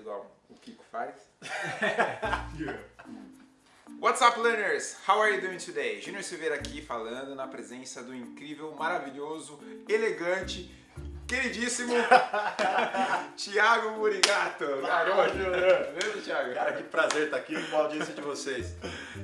igual o Kiko faz. What's up, learners? How are you doing today? Júnior Silveira aqui falando na presença do incrível, maravilhoso, elegante, queridíssimo Thiago Murigato. Garoto. Mesmo, Thiago? Cara, que prazer estar aqui com a audiência de vocês.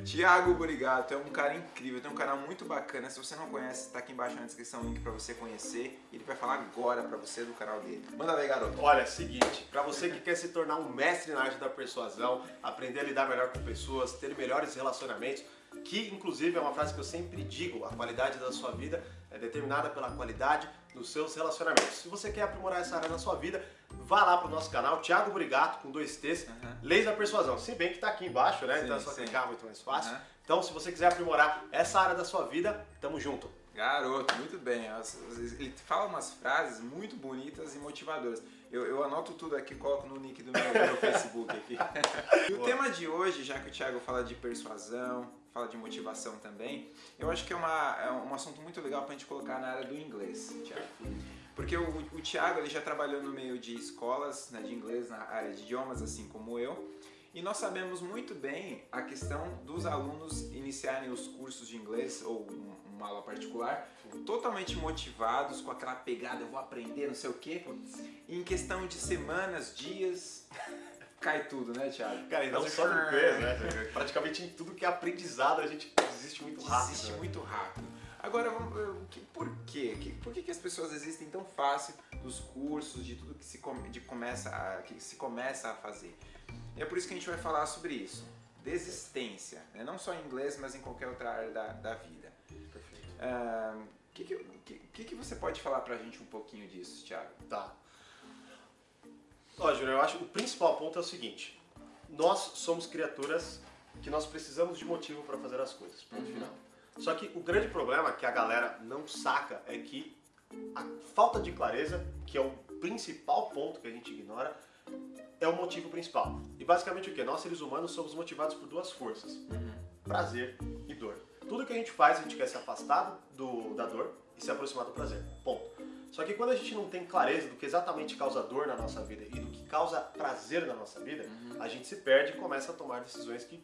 Thiago Burigato é um cara incrível, tem um canal muito bacana. Se você não conhece, está aqui embaixo na descrição o link para você conhecer. Ele vai falar agora para você do canal dele. Manda aí, garoto. Olha, é seguinte, para você que quer se tornar um mestre na arte da persuasão, aprender a lidar melhor com pessoas, ter melhores relacionamentos, que inclusive é uma frase que eu sempre digo, a qualidade da sua vida é determinada pela qualidade dos seus relacionamentos. Se você quer aprimorar essa área na sua vida, vá lá pro nosso canal, Thiago Burigato, com dois T's, Uhum. Leis da Persuasão. Se bem que tá aqui embaixo, né? Sim, então é só sim. clicar, muito mais fácil. Uhum. Então, se você quiser aprimorar essa área da sua vida, tamo junto. Garoto, muito bem. Ele fala umas frases muito bonitas e motivadoras. Eu, eu anoto tudo aqui, coloco no nick do meu, do meu Facebook aqui. E o tema de hoje, já que o Thiago fala de persuasão, fala de motivação também, eu acho que é, uma, é um assunto muito legal pra gente colocar na área do inglês, Thiago. Porque o, o Thiago ele já trabalhou no meio de escolas né, de inglês, na área de idiomas, assim como eu. E nós sabemos muito bem a questão dos alunos iniciarem os cursos de inglês ou um- uma aula particular totalmente motivados com aquela pegada, eu vou aprender, não sei o quê. Em questão de semanas, dias, cai tudo, né, Thiago? Cara, e não Mas só no inglês, né? Praticamente em tudo que é aprendizado a gente desiste muito rápido. Desiste né? muito rápido. Agora, que- por quê? Que- Por que, que as pessoas desistem tão fácil dos cursos, de tudo que se, come- de começa a, que se começa a fazer? E é por isso que a gente vai falar sobre isso. Desistência, né? não só em inglês, mas em qualquer outra área da, da vida. Perfeito. O que, que, que- que, que você pode falar pra gente um pouquinho disso, Thiago? Tá. Ó, Júnior, eu acho que o principal ponto é o seguinte. Nós somos criaturas que nós precisamos de motivo para fazer as coisas. Ponto Uhum. final. Só que o grande problema que a galera não saca é que a falta de clareza, que é o principal ponto que a gente ignora, é o motivo principal. E basicamente o que? Nós seres humanos somos motivados por duas forças: prazer e dor. Tudo que a gente faz, a gente quer se afastar do, da dor e se aproximar do prazer. Ponto. Só que quando a gente não tem clareza do que exatamente causa dor na nossa vida e do causa prazer na nossa vida, a gente se perde e começa a tomar decisões que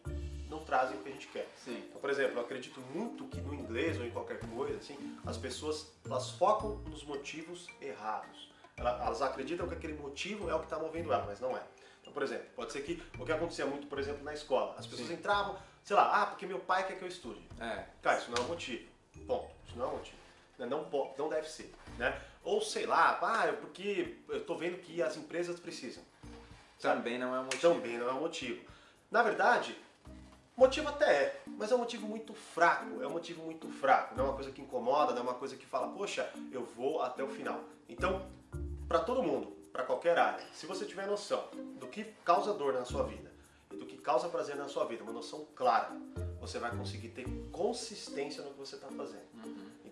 não trazem o que a gente quer. Sim. Então, por exemplo, eu acredito muito que no inglês ou em qualquer coisa, assim, as pessoas elas focam nos motivos errados. Ela- Elas acreditam que aquele motivo é o que está movendo ela, mas não é. Então, por exemplo, pode ser que o que acontecia muito, por exemplo, na escola, as pessoas Sim. entravam, sei lá, ah, porque meu pai quer que eu estude. É. Cara, isso não é um motivo. Ponto. Isso não é um. Né? Não, não deve ser. Né? Ou sei lá, ah, é porque eu tô vendo que as empresas precisam. Sabe? Também não é um motivo. Também não é um motivo. Na verdade, motivo até é, mas é um motivo muito fraco. É um motivo muito fraco. Não é uma coisa que incomoda, não é uma coisa que fala, poxa, eu vou até o final. Então, para todo mundo, para qualquer área, se você tiver noção do que causa dor na sua vida e do que causa prazer na sua vida, uma noção clara, você vai conseguir ter consistência no que você está fazendo.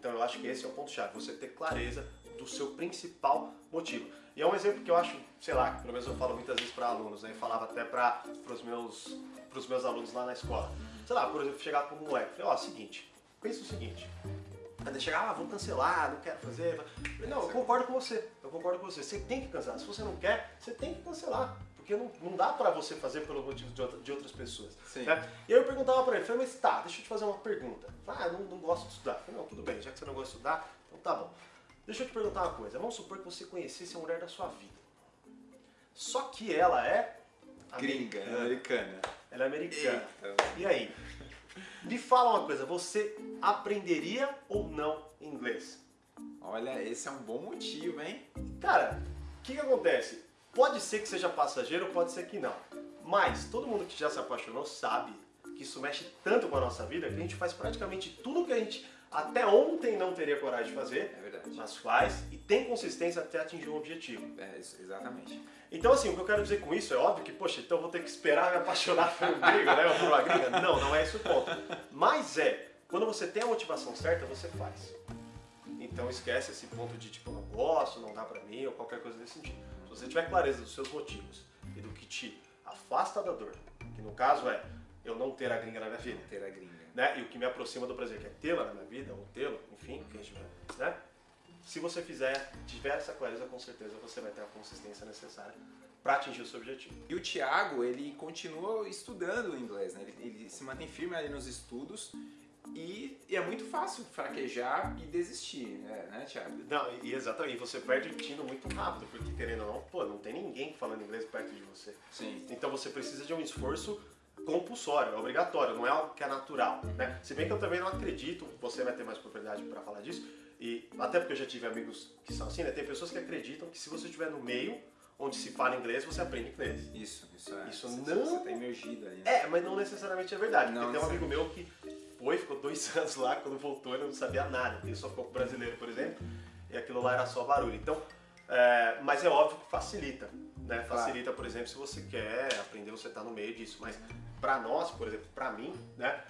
Então eu acho que esse é o ponto-chave, você ter clareza do seu principal motivo. E é um exemplo que eu acho, sei lá, pelo menos eu falo muitas vezes para alunos, né? Eu falava até para os meus, meus alunos lá na escola. Sei lá, por exemplo, chegar para um moleque, falei, ó, seguinte, pensa o seguinte, Aí chegar, ah, vou cancelar, não quero fazer. Não, eu concordo com você, eu concordo com você. Você tem que cancelar. Se você não quer, você tem que cancelar. Porque não, não dá pra você fazer pelo motivo de, outra- de outras pessoas. Né? E aí eu perguntava pra ele, falei, mas tá, deixa eu te fazer uma pergunta. Ah, eu não, não gosto de estudar. Falei, não, tudo bem, já que você não gosta de estudar, então tá bom. Deixa eu te perguntar uma coisa. Vamos supor que você conhecesse a mulher da sua vida. Só que ela é Gringa, americana. americana. Ela é americana. Eita. E aí? Me fala uma coisa, você aprenderia ou não inglês? Olha, esse é um bom motivo, hein? Cara, o que, que acontece? Pode ser que seja passageiro, pode ser que não. Mas todo mundo que já se apaixonou sabe que isso mexe tanto com a nossa vida que a gente faz praticamente tudo que a gente até ontem não teria coragem de fazer, É verdade. mas faz e tem consistência até atingir um objetivo. É, isso, exatamente. Então, assim, o que eu quero dizer com isso é óbvio que, poxa, então eu vou ter que esperar me apaixonar por um gringo, né? Ou por uma gringa. Não, não é esse o ponto. Mas é, quando você tem a motivação certa, você faz. Então esquece esse ponto de tipo, não gosto, não dá pra mim, ou qualquer coisa desse sentido. Se você tiver clareza dos seus motivos e do que te afasta da dor, que no caso é eu não ter a gringa na minha vida, Ter a gringa. né? E o que me aproxima do prazer, que é tê-la na minha vida, ou tê-lo, enfim, que a gente vai, né? Se você fizer, tiver essa clareza, com certeza você vai ter a consistência necessária para atingir o seu objetivo. E o Thiago, ele continua estudando o inglês, né? Ele, ele se mantém firme ali nos estudos e, e, é muito fácil fraquejar e desistir, né, né Thiago? Não, e exatamente, você perde o tino muito rápido, porque querendo ou não, pô, não tem ninguém falando inglês perto de você. Sim. Então você precisa de um esforço compulsório, é obrigatório, não é algo que é natural, né? Se bem que eu também não acredito, você vai ter mais propriedade para falar disso, e até porque eu já tive amigos que são assim, né? Tem pessoas que acreditam que se você estiver no meio onde se fala inglês, você aprende inglês. Isso, isso é. Isso você, não. Você tá imergido aí. É, mas não necessariamente é verdade. Não, porque tem um amigo meu que foi, ficou dois anos lá, quando voltou ele não sabia nada. Ele só ficou com brasileiro, por exemplo, e aquilo lá era só barulho. Então, é, mas é óbvio que facilita. Né? Facilita, por exemplo, se você quer aprender, você está no meio disso. Mas para nós, por exemplo, para mim, né?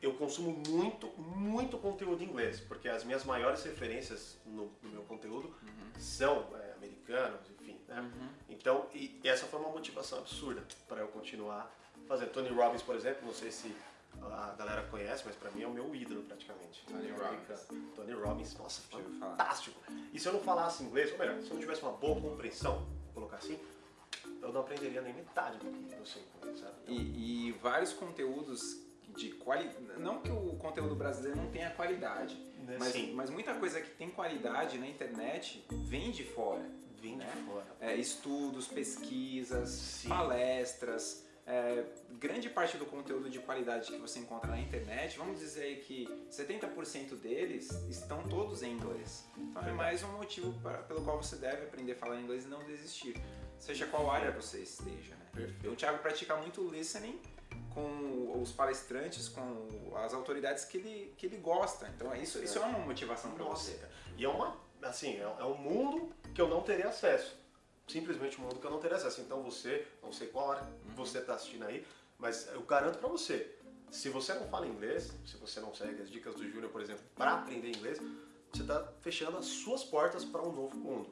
eu consumo muito, muito conteúdo em inglês, porque as minhas maiores referências no, no meu conteúdo uhum. são é, americanos. Né? Uhum. Então, e, e, essa foi uma motivação absurda para eu continuar fazendo. Tony Robbins, por exemplo, não sei se a galera conhece, mas para mim é o meu ídolo praticamente. Tony Robbins. Tony Robbins, nossa, fantástico. E se eu não falasse inglês, ou melhor, se eu não tivesse uma boa compreensão, vou colocar assim, eu não aprenderia nem metade do que eu sei, sabe? Então, e, e vários conteúdos de qualidade. Não que o conteúdo brasileiro não tenha qualidade, né, mas, mas, muita coisa que tem qualidade na internet vem de fora. Né? É, estudos, pesquisas, Sim. palestras. É, grande parte do conteúdo de qualidade que você encontra na internet, vamos dizer que 70% deles estão todos em inglês. Então é mais um motivo para, pelo qual você deve aprender a falar inglês e não desistir. Seja qual área você esteja. Né? Perfeito. O Thiago pratica muito listening com os palestrantes, com as autoridades que ele, que ele gosta. Então é isso, isso é uma motivação para você. E é uma, assim, é, é um mundo que eu não teria acesso. Simplesmente um mundo que eu não teria acesso. Então você, não sei qual hora uhum. você está assistindo aí, mas eu garanto para você, se você não fala inglês, se você não segue as dicas do Júnior, por exemplo, para aprender inglês, você está fechando as suas portas para um novo mundo.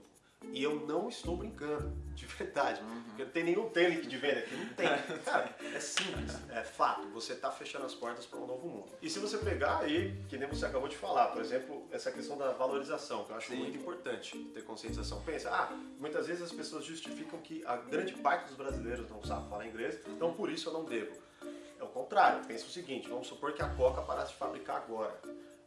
E eu não estou brincando, de verdade. Uhum. Porque não tem nenhum tênis de venda aqui, não tem. Cara, é simples, é fato. Você está fechando as portas para um novo mundo. E se você pegar aí, que nem você acabou de falar, por exemplo, essa questão da valorização, que eu acho Sim. muito importante ter conscientização. Pensa, ah, muitas vezes as pessoas justificam que a grande parte dos brasileiros não sabe falar inglês, então por isso eu não devo. É o contrário, pensa o seguinte, vamos supor que a Coca parasse de fabricar agora.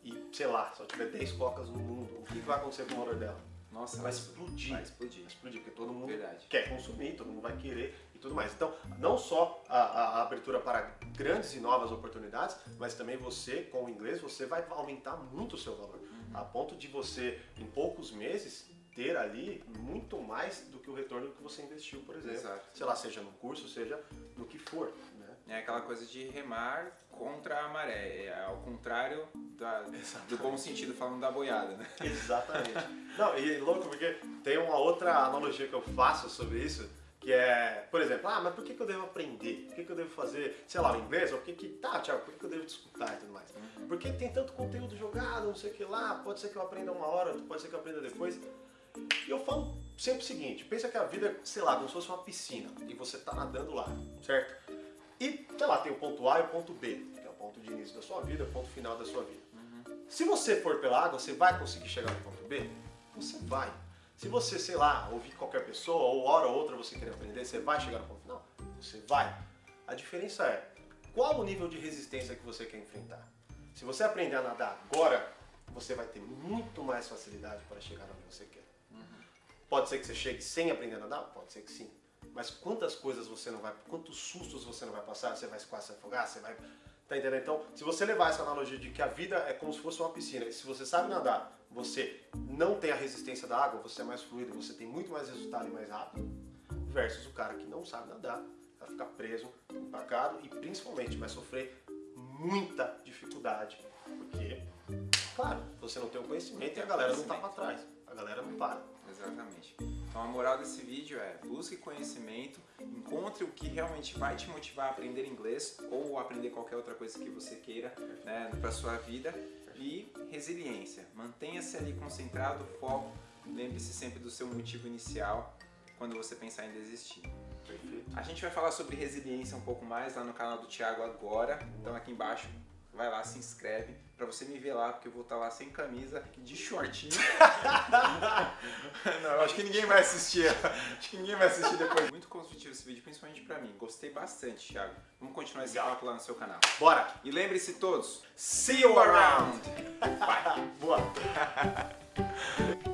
E, sei lá, só tiver 10 cocas no mundo, o que vai acontecer com o valor dela? Nossa, vai explodir. Vai explodir. Vai explodir, porque todo mundo Verdade. quer consumir, todo mundo vai querer e tudo mais. Então, não só a, a, abertura para grandes e novas oportunidades, mas também você, com o inglês, você vai aumentar muito o seu valor. Uhum. A ponto de você, em poucos meses, ter ali muito mais do que o retorno que você investiu, por exemplo. Exato. Sei lá, seja no curso, seja no que for. É aquela coisa de remar contra a maré, é ao contrário da, do bom sentido, falando da boiada, né? Exatamente. Não, e louco, porque tem uma outra analogia que eu faço sobre isso, que é, por exemplo, ah, mas por que, que eu devo aprender? Por que, que eu devo fazer, sei lá, o inglês? Ou por que que, tá, Thiago, por que, que eu devo escutar e tudo mais? Uhum. Porque tem tanto conteúdo jogado, não sei o que lá, pode ser que eu aprenda uma hora, pode ser que eu aprenda depois. E eu falo sempre o seguinte, pensa que a vida é, sei lá, como se fosse uma piscina, e você tá nadando lá, certo? Sei lá, tem o ponto A e o ponto B, que é o ponto de início da sua vida, o ponto final da sua vida. Uhum. Se você for pela água, você vai conseguir chegar no ponto B? Você vai. Se você, sei lá, ouvir qualquer pessoa, ou hora ou outra você querer aprender, você vai chegar no ponto final? Você vai. A diferença é, qual o nível de resistência que você quer enfrentar? Se você aprender a nadar agora, você vai ter muito mais facilidade para chegar onde você quer. Uhum. Pode ser que você chegue sem aprender a nadar? Pode ser que sim. Mas quantas coisas você não vai, quantos sustos você não vai passar, você vai quase se afogar, você vai. Tá entendendo? Então, se você levar essa analogia de que a vida é como se fosse uma piscina, e se você sabe nadar, você não tem a resistência da água, você é mais fluido, você tem muito mais resultado e mais rápido, versus o cara que não sabe nadar, vai ficar preso, empacado e principalmente vai sofrer muita dificuldade, porque, claro, você não tem o conhecimento e a galera não tá para trás, a galera não para. Exatamente. Então a moral desse vídeo é busque conhecimento, encontre o que realmente vai te motivar a aprender inglês ou aprender qualquer outra coisa que você queira né, para sua vida e resiliência. Mantenha-se ali concentrado, foco, lembre-se sempre do seu motivo inicial quando você pensar em desistir. Perfeito. A gente vai falar sobre resiliência um pouco mais lá no canal do Thiago agora, então aqui embaixo vai lá, se inscreve pra você me ver lá, porque eu vou estar lá sem camisa, de shortinho. não, acho que ninguém vai assistir. Acho que ninguém vai assistir depois. Muito construtivo esse vídeo, principalmente pra mim. Gostei bastante, Thiago. Vamos continuar esse papo lá no seu canal. Bora! E lembre-se todos, see you around! Bye! Boa!